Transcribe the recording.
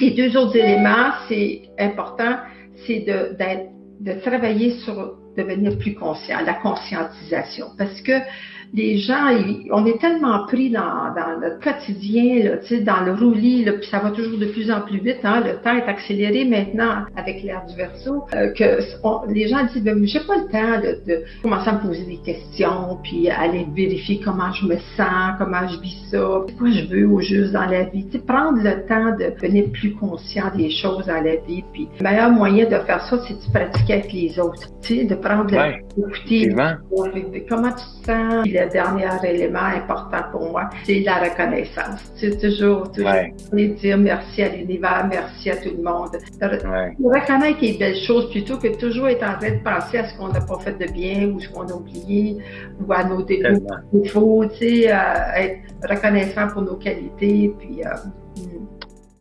Les deux autres éléments, c'est important, c'est de, travailler sur devenir plus conscient, la conscientisation. Parce que les gens, on est tellement pris dans, dans notre quotidien, là, dans le roulis, là, puis ça va toujours de plus en plus vite. Hein, le temps est accéléré maintenant avec l'ère du verso, euh, que les gens disent, ben, j'ai pas le temps de, de, commencer à me poser des questions, puis aller vérifier comment je me sens, comment je vis ça, quoi je veux au juste dans la vie. prendre le temps de devenir plus conscient des choses dans la vie. Puis le meilleur moyen de faire ça, c'est de pratiquer avec les autres. De prendre le, d'écouter comment tu te sens? Le dernier élément important pour moi, c'est la reconnaissance. C'est toujours, toujours dire merci à l'univers, merci à tout le monde. Reconnaître les belles choses plutôt que toujours être en train de penser à ce qu'on n'a pas fait de bien ou ce qu'on a oublié ou à nos défauts. Tu sais, euh, être reconnaissant pour nos qualités, puis euh,